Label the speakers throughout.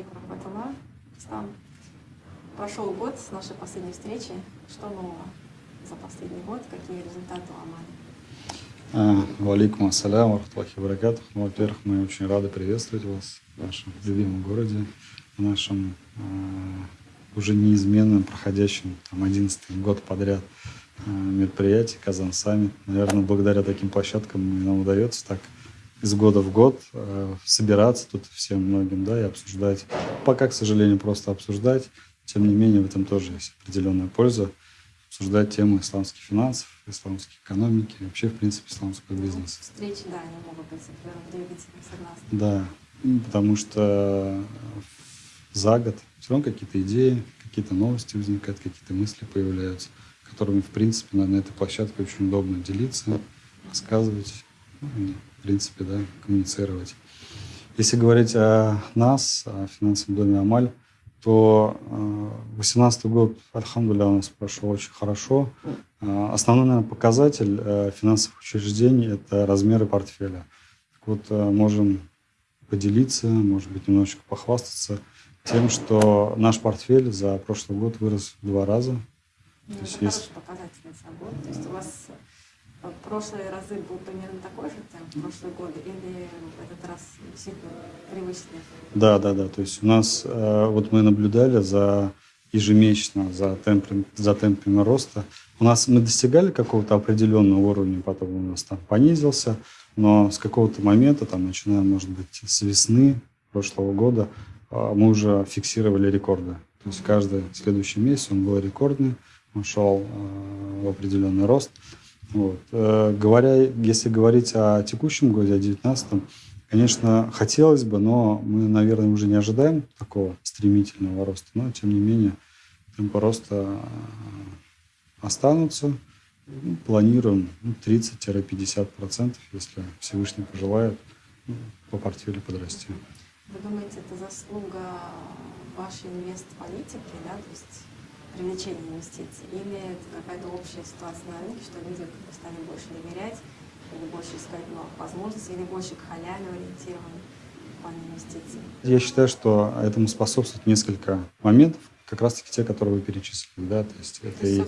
Speaker 1: алейкум рахматуллах. Ислам. Прошел год с нашей последней встречи. Что нового за последний год? Какие результаты у Амали?
Speaker 2: Валикум ассалям, рахматуллахи баракатух. Ну, во-первых, мы очень рады приветствовать вас в нашем любимом городе, в нашем э, уже неизменном, проходящем там, 11 год подряд э, мероприятии Казан Саммит. Наверное, благодаря таким площадкам нам удается так из года в год э, собираться тут всем многим, да, и обсуждать. Пока, к сожалению, просто обсуждать. Тем не менее, в этом тоже есть определенная польза. Обсуждать темы исламских финансов, исламской экономики, вообще, в принципе, исламского бизнеса.
Speaker 1: Встречи, да, они могут быть двигателем, согласна.
Speaker 2: Да, потому что за год все равно какие-то идеи, какие-то новости возникают, какие-то мысли появляются, которыми, в принципе, на, на этой площадке очень удобно делиться, рассказывать, ну, в принципе, да, коммуницировать. Если говорить о нас, о финансовом доме «Амаль», то 2018 э, год, альхамдуля, у нас прошел очень хорошо. Э, основной, наверное, показатель э, финансовых учреждений – это размеры портфеля. Так вот, можем поделиться, может быть, немножечко похвастаться тем, что наш портфель за прошлый год вырос в два раза.
Speaker 1: Ну, то это есть... показатель за год. То есть у вас прошлые разы был примерно такой же темп, прошлые годы, или в этот раз действительно привычный?
Speaker 2: Да, да, да. То есть у нас, э, вот мы наблюдали за ежемесячно за темпами, за темпами роста. У нас мы достигали какого-то определенного уровня, потом у нас там понизился, но с какого-то момента, там, начиная, может быть, с весны прошлого года, э, мы уже фиксировали рекорды. То есть каждый следующий месяц он был рекордный, он шел э, в определенный рост. Вот. Э, говоря, если говорить о текущем годе, о 2019, конечно, хотелось бы, но мы, наверное, уже не ожидаем такого стремительного роста. Но, тем не менее, темпы роста э, останутся. Ну, планируем 30-50%, если Всевышний пожелает, ну, по портфелю подрасти.
Speaker 1: Вы думаете, это заслуга вашей инвест-политики, да? То есть привлечения инвестиций? Или это какая-то общая ситуация на рынке, что люди стали больше доверять, или больше искать новых возможностей, или больше к халяве ориентированы в плане инвестиций?
Speaker 2: Я считаю, что этому способствует несколько моментов, как раз-таки те, которые вы перечислили. Да? То есть это, это, и, все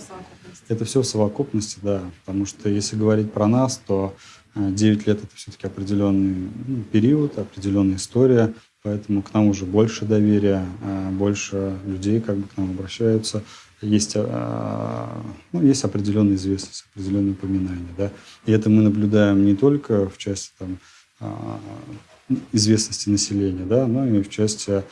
Speaker 2: это все в совокупности, да. Потому что если говорить про нас, то 9 э, лет это все-таки определенный ну, период, определенная история. Поэтому к нам уже больше доверия, а, больше людей как бы к нам обращаются. Есть, а, ну, есть определенная известность, определенные упоминания. Да? И это мы наблюдаем не только в части там, а, известности населения, да, но и в части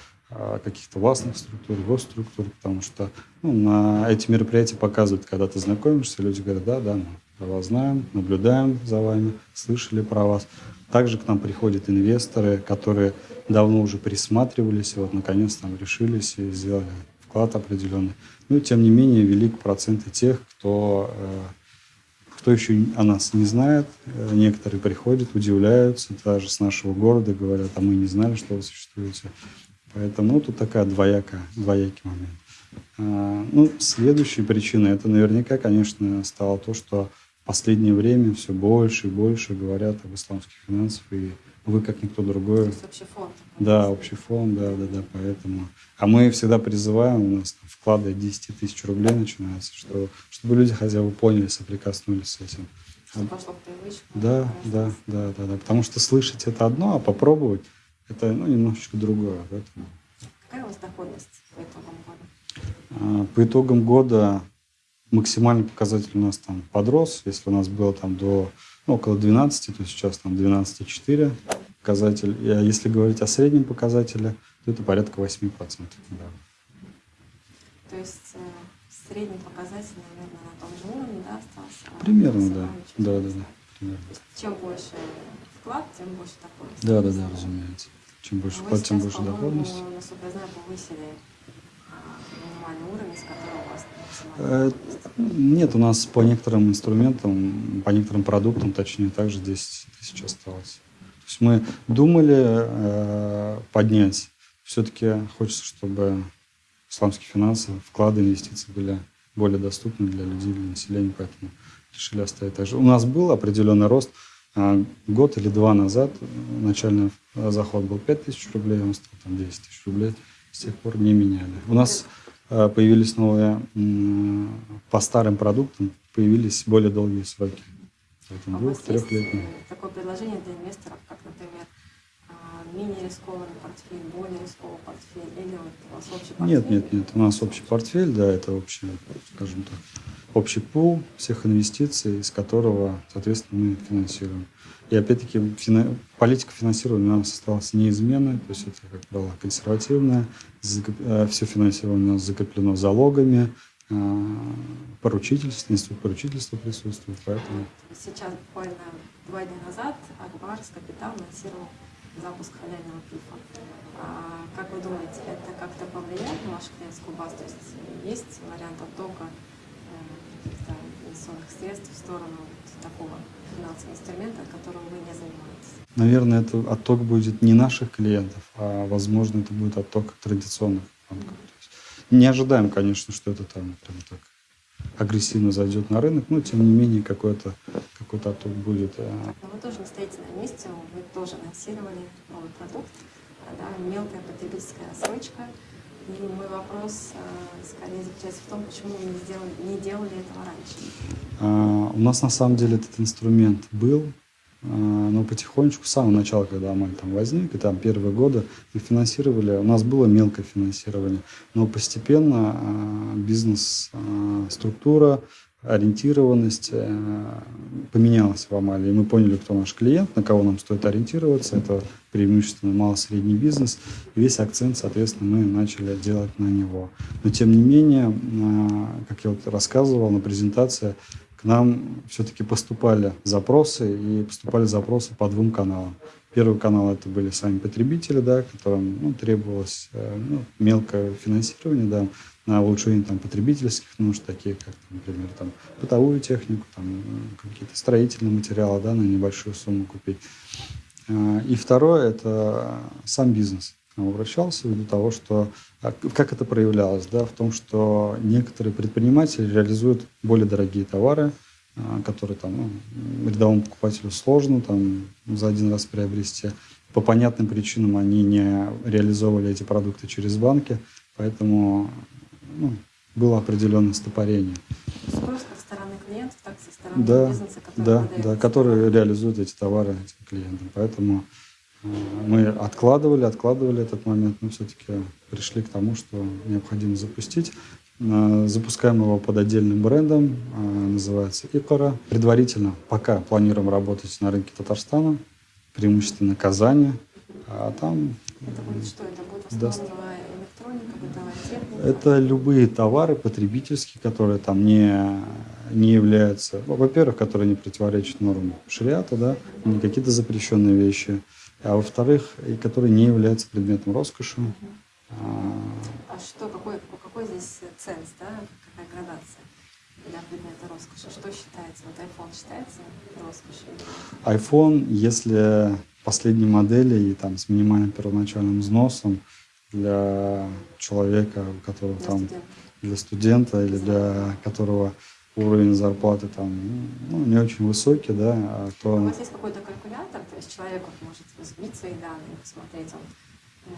Speaker 2: каких-то властных структур, госструктур, потому что ну, на эти мероприятия показывают, когда ты знакомишься, люди говорят, да, да, мы про вас знаем, наблюдаем за вами, слышали про вас. Также к нам приходят инвесторы, которые давно уже присматривались, и вот наконец там решились и сделали вклад определенный. Ну и тем не менее велик процент и тех, кто, э, кто еще о нас не знает. Э, некоторые приходят, удивляются, даже с нашего города говорят, а мы не знали, что вы существуете. Поэтому ну, тут такая двоякая, двоякий момент. А, ну, следующей причиной, это наверняка, конечно, стало то, что последнее время все больше и больше говорят об исламских финансах, и вы, как никто другой. То
Speaker 1: есть общий фонд.
Speaker 2: Да, общий фонд, да, да, да, поэтому. А мы всегда призываем, у нас вклады от 10 тысяч рублей начинаются, что, чтобы люди хотя бы поняли, соприкоснулись с этим.
Speaker 1: Что пошло привычку.
Speaker 2: Да, да, да, да, да, потому что слышать это одно, а попробовать это ну, немножечко другое.
Speaker 1: Поэтому. Какая у вас доходность по итогам
Speaker 2: года? А, по итогам года максимальный показатель у нас там подрос. Если у нас было там до ну, около 12, то сейчас там 12,4 показатель. А если говорить о среднем показателе, то это порядка 8%. Да.
Speaker 1: То есть э, средний показатель, наверное, на том же уровне да, остался?
Speaker 2: Примерно, да. Да, да, да. Примерно.
Speaker 1: Чем больше вклад, тем больше доходность.
Speaker 2: Да, да, да, разумеется. Чем больше а вклад, тем больше доходность.
Speaker 1: насколько я знаю, повысили минимальный уровень, с которого у вас
Speaker 2: Э, нет, у нас по некоторым инструментам, по некоторым продуктам, точнее, также 10 тысяч осталось. То есть мы думали э, поднять. Все-таки хочется, чтобы исламские финансы, вклады, инвестиции были более доступны для людей, для населения, поэтому решили оставить так же. У нас был определенный рост, А, год или два назад начальный заход был 5 тысяч рублей, он стал там 10 тысяч рублей. С тех пор не меняли. У нас а, появились новые, по старым продуктам появились более долгие сроки.
Speaker 1: Поэтому а двух-трехлетние. Такое предложение для инвесторов, как, например, менее рискованный портфель, более рискованный портфель, или вот у вас общий портфель?
Speaker 2: Нет, нет, нет, у нас общий портфель, да, это общий, скажем так, общий пул всех инвестиций, из которого, соответственно, мы финансируем. И опять-таки фина... политика финансирования у нас осталась неизменной, то есть это, как правило, консервативная, закоп... Э, все финансирование у нас закреплено залогами, э, поручительство, институт поручительства присутствует, поэтому...
Speaker 1: Сейчас буквально два дня назад Акбарс Капитал анонсировал запуск халяльного пифа. А, как вы думаете, это как-то повлияет на вашу клиентскую базу? То есть есть вариант оттока э, каких-то инвестиционных средств в сторону вот такого финансового инструмента, которым вы не занимаетесь?
Speaker 2: Наверное, это отток будет не наших клиентов, а, возможно, это будет отток традиционных банков. Не ожидаем, конечно, что это там прям так агрессивно зайдет на рынок, но тем не менее какой-то какой, -то, отток будет.
Speaker 1: Э. Но вы тоже не стоите на месте, вы тоже анонсировали новый продукт, да, мелкая потребительская рассрочка. И мой вопрос э, скорее заключается в том, почему вы не, сделали, не делали этого раньше.
Speaker 2: А, у нас на самом деле этот инструмент был, а, но потихонечку, с самого начала, когда Амаль там возник, и там первые годы мы финансировали, у нас было мелкое финансирование, но постепенно а, бизнес-структура, ориентированность э, поменялась в Амале. И мы поняли, кто наш клиент, на кого нам стоит ориентироваться. Это преимущественно мало-средний бизнес. Весь акцент, соответственно, мы начали делать на него. Но, тем не менее, а, как я вот рассказывал на презентации, к нам все-таки поступали запросы, и поступали запросы по двум каналам. Первый канал это были сами потребители, да, которым ну, требовалось э, ну, мелкое финансирование да, на улучшение там, потребительских нужд, такие как, например, там, бытовую технику, там, какие-то строительные материалы да, на небольшую сумму купить. Э, и второе – это сам бизнес к нам обращался ввиду того, что а, как это проявлялось, да, в том, что некоторые предприниматели реализуют более дорогие товары, а, которые там ну, рядовому покупателю сложно там за один раз приобрести. По понятным причинам они не реализовывали эти продукты через банки, поэтому ну, было определенное стопорение.
Speaker 1: Спрос клиентов, так и со стороны
Speaker 2: да,
Speaker 1: бизнеса,
Speaker 2: который да, да, которые реализуют эти товары этим клиентам. Поэтому мы откладывали, откладывали этот момент, но все-таки пришли к тому, что необходимо запустить. Э, запускаем его под отдельным брендом, э, называется Икора. Предварительно пока планируем работать на рынке Татарстана, преимущественно Казани, а там...
Speaker 1: Это будет что? Это будет в
Speaker 2: Это любые товары потребительские, которые там не, не являются... Во-первых, которые не противоречат нормам шариата, да, не какие-то запрещенные вещи, а во-вторых, и которые не являются предметом роскоши.
Speaker 1: А что, какой, какой здесь ценз, да, какая градация? для предмета роскоши? Что считается? Вот iPhone считается роскошью?
Speaker 2: iPhone, если последней модели и там с минимальным первоначальным взносом для человека, у которого для там студента. для студента или для которого уровень зарплаты там ну, не очень высокий, да, а
Speaker 1: то... У вас есть какой-то калькулятор, то есть человек может разбить свои данные, посмотреть, он э,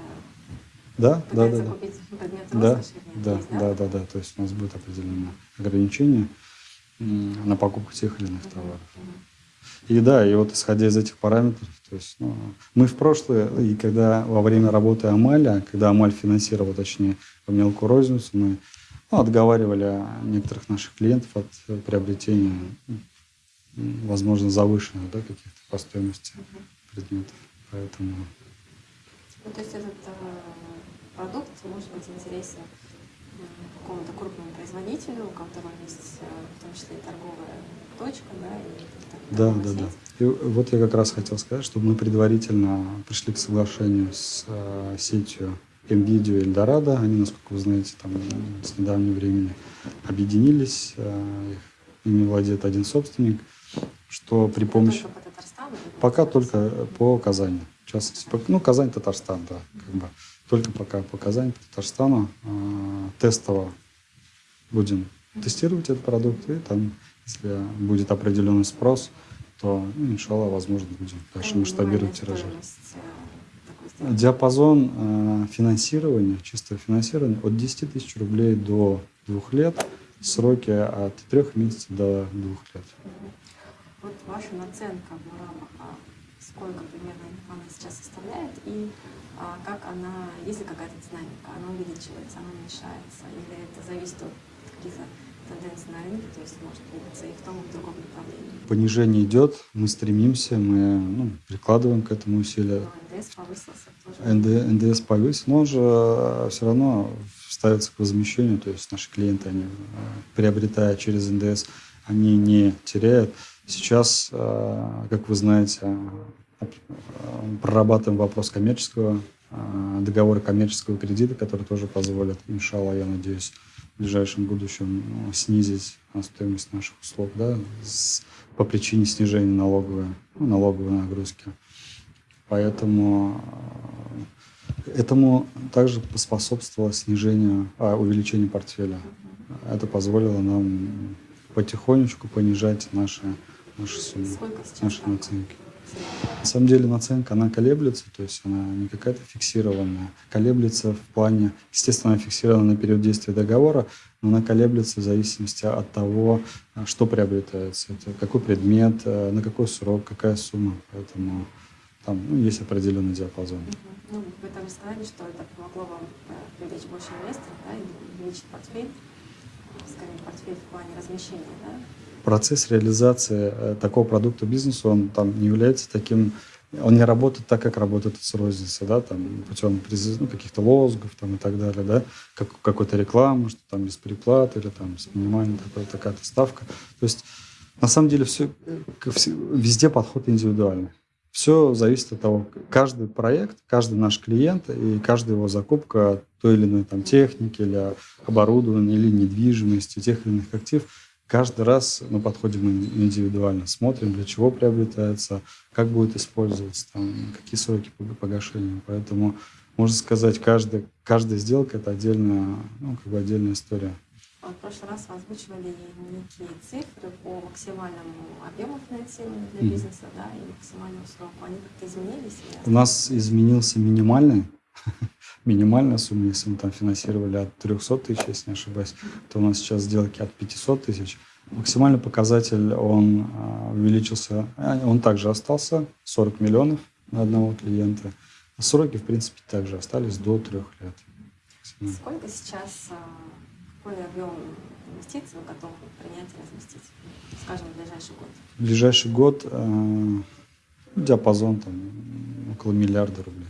Speaker 2: да, да, да,
Speaker 1: купить предмет
Speaker 2: да, да, есть, да, да, да, да, то есть у нас будет определенное ограничение на покупку тех или иных товаров. И да, и вот исходя из этих параметров, то есть ну, мы в прошлое, и когда во время работы Амаля, когда Амаль финансировал, точнее, мелкую розницу, мы ну, отговаривали некоторых наших клиентов от приобретения, возможно, завышенных да, каких-то по стоимости предметов. Поэтому...
Speaker 1: Ну, то есть этот э, продукт может быть интересен какому-то крупному производителю, у которого есть э, в том числе и торговая точка, да, и
Speaker 2: да, да, да. И вот я как раз хотел сказать, что мы предварительно пришли к соглашению с э, сетью NVIDIA и Eldorado. Они, насколько вы знаете, там с недавнего времени объединились. Э, ими владеет один собственник, что при помощи...
Speaker 1: Только по Татарстану?
Speaker 2: Пока только по Казани. Частности, ну, Казань, Татарстан, да, как бы. Только пока по Казани, по Татарстану. Э, тестово будем тестировать этот продукт, и там, если будет определенный спрос, то, ну, иншалла, возможно, будем дальше масштабировать тиражи. Диапазон э, финансирования, чистого финансирования от 10 тысяч рублей до двух лет, сроки от трех месяцев до двух лет.
Speaker 1: Вот ваша наценка в а сколько примерно она сейчас составляет и а, как она, есть ли какая-то динамика, она увеличивается, она уменьшается, или это зависит от каких-то тенденций на рынке, то есть может двигаться и в том, и в другом направлении.
Speaker 2: Понижение идет, мы стремимся, мы ну, прикладываем к этому усилия.
Speaker 1: Но НДС повысился тоже. НД,
Speaker 2: НДС повысился, но он же э, все равно ставится к возмещению, то есть наши клиенты, они, э, приобретая через НДС, они не теряют. Сейчас, э, как вы знаете, прорабатываем вопрос коммерческого договора коммерческого кредита, который тоже позволит, иншалла, я надеюсь, в ближайшем будущем ну, снизить стоимость наших услуг да, с, по причине снижения налоговой, ну, налоговой нагрузки. Поэтому э, этому также поспособствовало снижение, а, увеличение портфеля. Это позволило нам потихонечку понижать наши, наши суммы, наши наценки. На самом деле наценка, она колеблется, то есть она не какая-то фиксированная. Колеблется в плане, естественно, она фиксирована на период действия договора, но она колеблется в зависимости от того, что приобретается. Это какой предмет, э, на какой срок, какая сумма. Поэтому там ну, есть определенный диапазон.
Speaker 1: Ну, вы там сказали, что это помогло вам э, привлечь больше инвесторов, да, и увеличить портфель, скажем, портфель в плане размещения, да?
Speaker 2: процесс реализации э, такого продукта бизнеса, он там не является таким, он не работает так, как работает с розницы, да, там, путем ну, каких-то лозунгов там, и так далее, да, как, какой-то рекламы, что там без переплаты или там с минимальной такой, такая-то ставка. То есть на самом деле все, везде подход индивидуальный. Все зависит от того, каждый проект, каждый наш клиент и каждая его закупка той или иной там, техники или оборудования или недвижимости, тех или иных активов, Каждый раз мы подходим индивидуально, смотрим, для чего приобретается, как будет использоваться, там, какие сроки погашения. Поэтому, можно сказать, каждая, каждая сделка – это отдельная, ну, как бы отдельная история.
Speaker 1: В прошлый раз вы озвучивали некие цифры по максимальному объему финансирования для бизнеса да, и максимальному сроку. Они как-то изменились?
Speaker 2: У нас изменился минимальный минимальная сумма, если мы там финансировали от 300 тысяч, если не ошибаюсь, то у нас сейчас сделки от 500 тысяч. Максимальный показатель, он а, увеличился, а, он также остался, 40 миллионов на одного клиента. А сроки, в принципе, также остались до трех лет.
Speaker 1: Сколько сейчас, а, какой объем инвестиций вы готовы принять и разместить, скажем, в ближайший год?
Speaker 2: В ближайший год диапазон там около миллиарда рублей.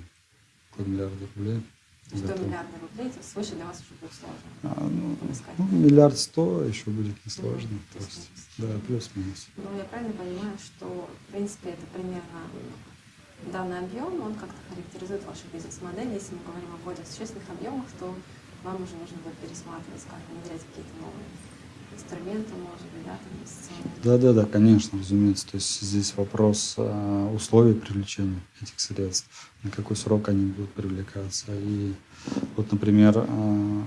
Speaker 2: Около миллиарда рублей.
Speaker 1: 100 миллиардов рублей, это свыше для вас уже будет сложно. А,
Speaker 2: ну, ну, миллиард сто еще будет несложно. Ну, то есть, да, плюс-минус.
Speaker 1: Ну, я правильно понимаю, что, в принципе, это примерно данный объем, он как-то характеризует вашу бизнес-модель. Если мы говорим о более существенных объемах, то вам уже нужно будет пересматривать, как внедрять какие-то новые инструменты, может быть, да, там,
Speaker 2: Да, да, да, конечно, разумеется. То есть здесь вопрос э, условий привлечения этих средств, на какой срок они будут привлекаться. И вот, например, э,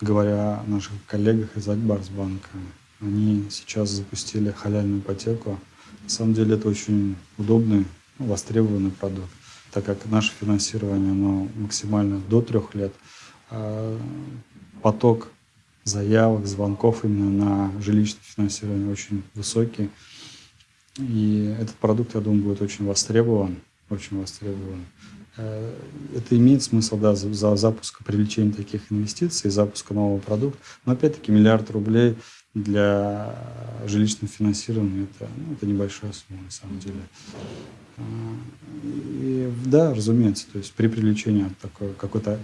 Speaker 2: говоря о наших коллегах из Акбарсбанка, они сейчас запустили халяльную ипотеку. На самом деле это очень удобный, востребованный продукт, так как наше финансирование оно максимально до трех лет. А поток заявок, звонков именно на жилищное финансирование очень высокий. И этот продукт, я думаю, будет очень востребован, очень востребован. Э, это имеет смысл, да, за, за запуск, привлечения таких инвестиций, запуска нового продукта. Но опять-таки миллиард рублей для жилищного финансирования это, ну, это небольшая сумма на самом деле. И, да, разумеется, то есть при привлечении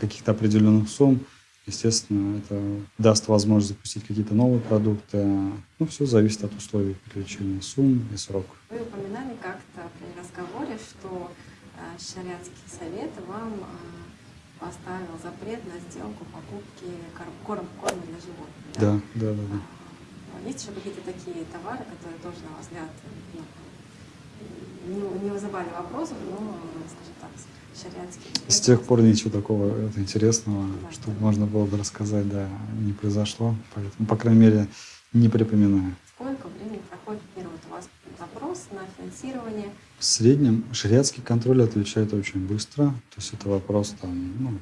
Speaker 2: каких-то определенных сумм Естественно, это даст возможность запустить какие-то новые продукты. Ну, все зависит от условий привлечения сумм и сроков.
Speaker 1: Вы упоминали как-то при разговоре, что э, шариатский совет вам э, поставил запрет на сделку покупки корм, корма для животных.
Speaker 2: Да, да, да. да, да.
Speaker 1: А, есть еще какие-то такие товары, которые тоже, на ваш взгляд, ну, не, не вызывали вопросов, но, скажем так,
Speaker 2: с тех пор ничего такого интересного, что можно было бы рассказать, да, не произошло. Поэтому, по крайней мере, не припоминаю.
Speaker 1: Сколько времени проходит, например, вот у вас запрос на финансирование.
Speaker 2: В среднем шариатский контроль отвечает очень быстро. То есть это вопрос там, ну,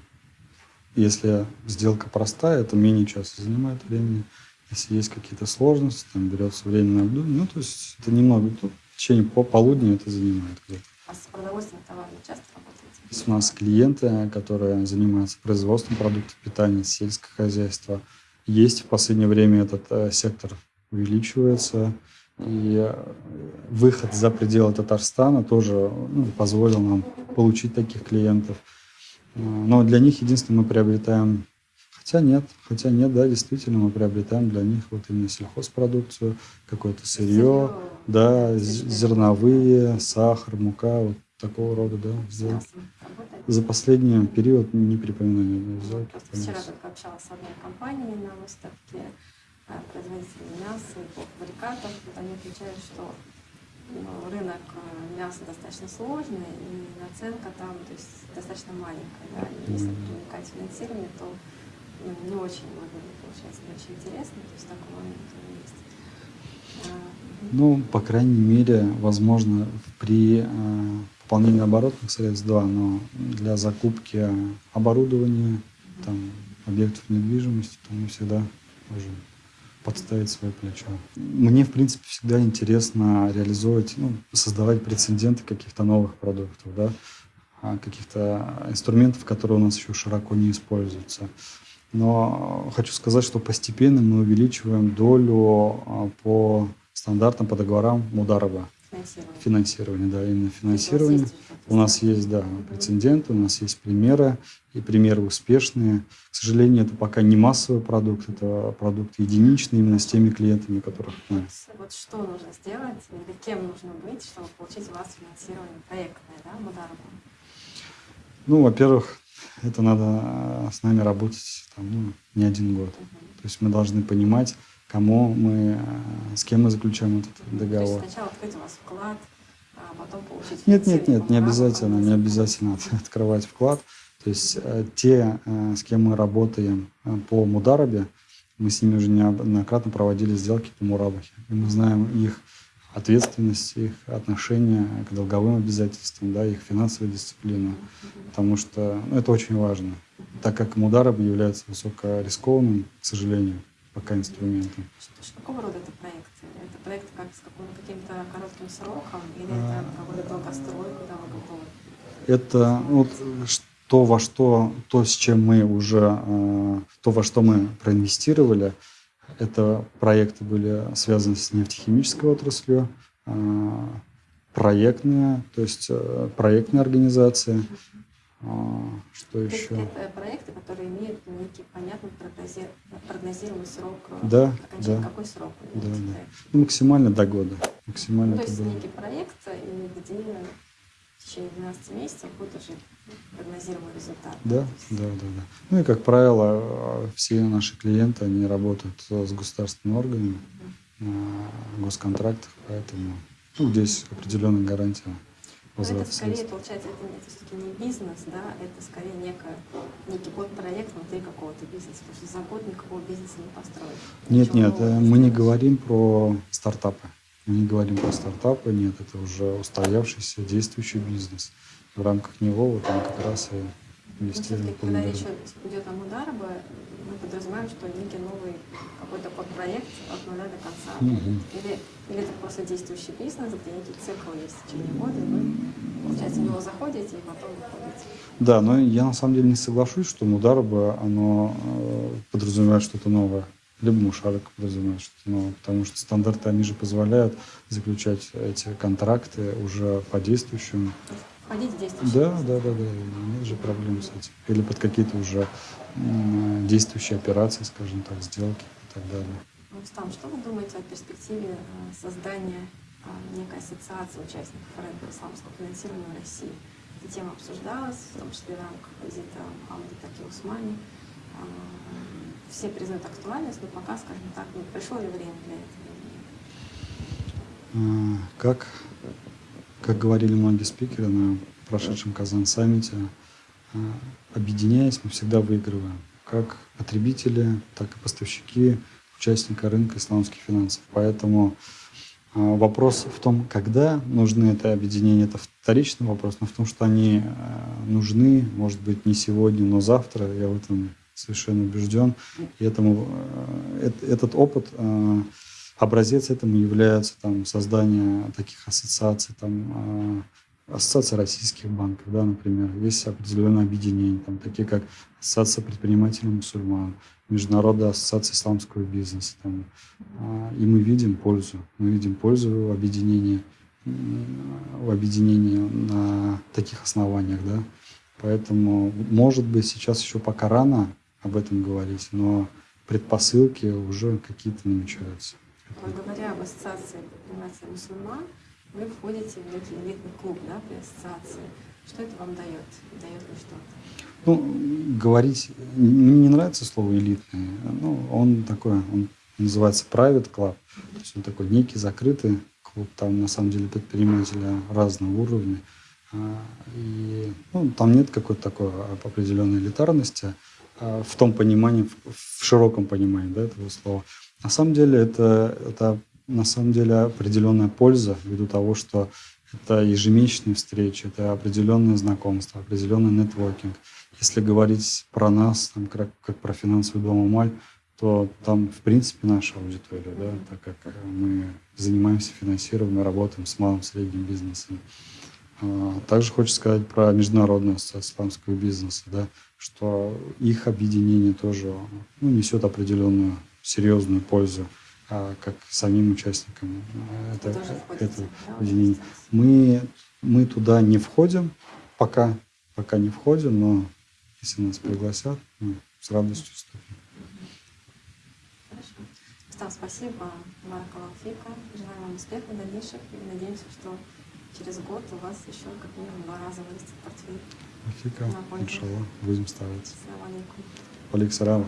Speaker 2: если сделка простая, это менее часа занимает времени. Если есть какие-то сложности, там берется время на обдумывание. Ну, то есть это немного. Тут в течение по полудня это занимает где-то.
Speaker 1: А с продовольственным товаром часто работаете?
Speaker 2: Есть у нас клиенты, которые занимаются производством продуктов питания, сельское хозяйство. Есть в последнее время этот э, сектор увеличивается. И э, выход за пределы Татарстана тоже ну, позволил нам получить таких клиентов. Э, но для них единственное мы приобретаем, хотя нет, хотя нет, да, действительно мы приобретаем для них вот именно сельхозпродукцию, какое-то сырье, да, зерновые, сахар, мука, вот такого рода, да, сделки. За последний период не припоминаю ни
Speaker 1: сделки. Вчера только общалась с одной компанией на выставке, Э, производителей мяса и полуфабрикатов, вот они отвечают, что ну, рынок э, мяса достаточно сложный, и наценка там то есть, достаточно маленькая. Да? И если привлекать финансирование, то ну, не очень выгодно получается, не очень интересно, то есть такой момент есть.
Speaker 2: А, ну, по крайней мере, возможно, при э, пополнении оборотных средств, да, но для закупки оборудования, там, объектов недвижимости, то мы всегда можем подставить свое плечо. Мне, в принципе, всегда интересно реализовывать, ну, создавать прецеденты каких-то новых продуктов, да, а, каких-то инструментов, которые у нас еще широко не используются. Но хочу сказать, что постепенно мы увеличиваем долю а, по стандартам, по договорам Мударова.
Speaker 1: Финансирование.
Speaker 2: Финансирование, да, именно финансирование. У нас есть, да, прецеденты, у нас есть примеры, и примеры успешные. К сожалению, это пока не массовый продукт, это продукт единичный именно с теми клиентами, которых
Speaker 1: мы. Вот что нужно сделать, или кем нужно быть, чтобы получить у вас финансирование проектное, да, Мударова?
Speaker 2: Ну, во-первых, это надо с нами работать там, ну, не один год. То есть мы должны понимать, кому мы, с кем мы заключаем этот договор. То
Speaker 1: есть сначала открыть у вас вклад, а потом получить
Speaker 2: Нет, нет, нет, не обязательно, не обязательно открывать вклад. То есть э, те, э, с кем мы работаем э, по Мударабе, мы с ними уже неоднократно проводили сделки по Мурабахе. И мы знаем их ответственность, их отношение к долговым обязательствам, да, их финансовую дисциплину. Потому что ну, это очень важно, так как Мудараб является высокорискованным, к сожалению пока инструментом.
Speaker 1: Что, какого рода это проекты? Это проекты как с каким-то коротким сроком или это какой-то долгострой, куда вы готовы?
Speaker 2: Это вот то, во что, то, с чем мы уже, э, то, во что мы проинвестировали, это проекты были связаны с нефтехимической отраслью, э, проектные, то есть э, проектные организации, а, что еще?
Speaker 1: Это проекты, которые имеют некий понятный прогнозируемый срок
Speaker 2: да, окончания.
Speaker 1: Да, Какой срок?
Speaker 2: Да, да. Ну, максимально до года. Максимально
Speaker 1: ну, то есть некий проект, где в течение 12 месяцев будет уже прогнозируемый результат.
Speaker 2: Да, да, да, да. Ну и, как правило, все наши клиенты, они работают с государственными органами угу. на госконтрактах, поэтому ну, здесь определенная гарантия
Speaker 1: возврат это скорее, получается, это, это все-таки не бизнес, да, это скорее некое, некий подпроект внутри какого-то бизнеса, потому что за год никакого бизнеса не построить.
Speaker 2: Нет, нет, э, мы не говорим про стартапы. Мы не говорим про стартапы, нет, это уже устоявшийся действующий бизнес. В рамках него вот мы как раз и инвестируем.
Speaker 1: Когда речь идет о Мудараба, мы подразумеваем, что некий новый какой-то подпроект от нуля до конца. Угу. Или, или это просто действующий бизнес, где некий цикл есть в течение года, и вы, получается, в него заходите и потом выходите.
Speaker 2: Да, но я на самом деле не соглашусь, что Мудараба, оно э, подразумевает что-то новое. Мушарик подразумевает что-то новое, потому что стандарты, они же позволяют заключать эти контракты уже по действующим
Speaker 1: входить в
Speaker 2: Да, да, да, да. Нет же проблем с этим. Или под какие-то уже действующие операции, скажем так, сделки и так далее.
Speaker 1: Рустам, что вы думаете о перспективе э, создания э, некой ассоциации участников рынка исламского финансирования в России? Эта тема обсуждалась, в том числе в рамках визита Амды Таки Усмани. Э, все признают актуальность, но пока, скажем так, не пришло ли время для
Speaker 2: этого? Как как говорили многие спикеры на прошедшем Казан-саммите, а, объединяясь, мы всегда выигрываем. Как потребители, так и поставщики, участника рынка исламских финансов. Поэтому А, вопрос в том, когда нужны это объединение, это вторичный вопрос, но в том, что они э, нужны, может быть, не сегодня, но завтра, я в этом совершенно убежден. И этому, э, этот опыт, э, образец этому является там, создание таких ассоциаций, там, ассоциация российских банков, да, например, есть определенные объединения, там, такие как Ассоциация предпринимателей мусульман, Международная ассоциация исламского бизнеса. Там, а, и мы видим пользу, мы видим пользу в объединении, в объединении на таких основаниях, да. Поэтому, может быть, сейчас еще пока рано об этом говорить, но предпосылки уже какие-то намечаются.
Speaker 1: Говоря об ассоциации предпринимателей мусульман, вы входите в некий элитный клуб да, при ассоциации. Что это вам дает? Дает ли что-то?
Speaker 2: Ну, говорить... Мне не нравится слово «элитный». Ну, он такой, он называется private club. То есть он такой некий закрытый клуб. Там, на самом деле, предприниматели разного уровня. А, и ну, там нет какой-то такой определенной элитарности а, в том понимании, в широком понимании да, этого слова. На самом деле это, это на самом деле определенная польза ввиду того, что это ежемесячные встречи, это определенные знакомства, определенный нетворкинг. Если говорить про нас, там, как, как про финансовый дом Умаль, то там, в принципе, наша аудитория, да, так как мы занимаемся финансированием, работаем с малым средним бизнесом. А, также хочу сказать про Международную ассоциацию исламского бизнеса, да, что их объединение тоже ну, несет определенную серьезную пользу а, как самим участникам это, этого объединения. Мы, мы туда не входим пока, пока не входим, но если нас пригласят, мы с радостью вступим.
Speaker 1: Хорошо. спасибо, Баракалафика. Желаю вам успеха в дальнейших и надеемся, что через год у вас еще как минимум два раза вырастет портфель.
Speaker 2: Афика, иншаллах, будем стараться.
Speaker 1: Ассаламу алейкум.
Speaker 2: Алейкум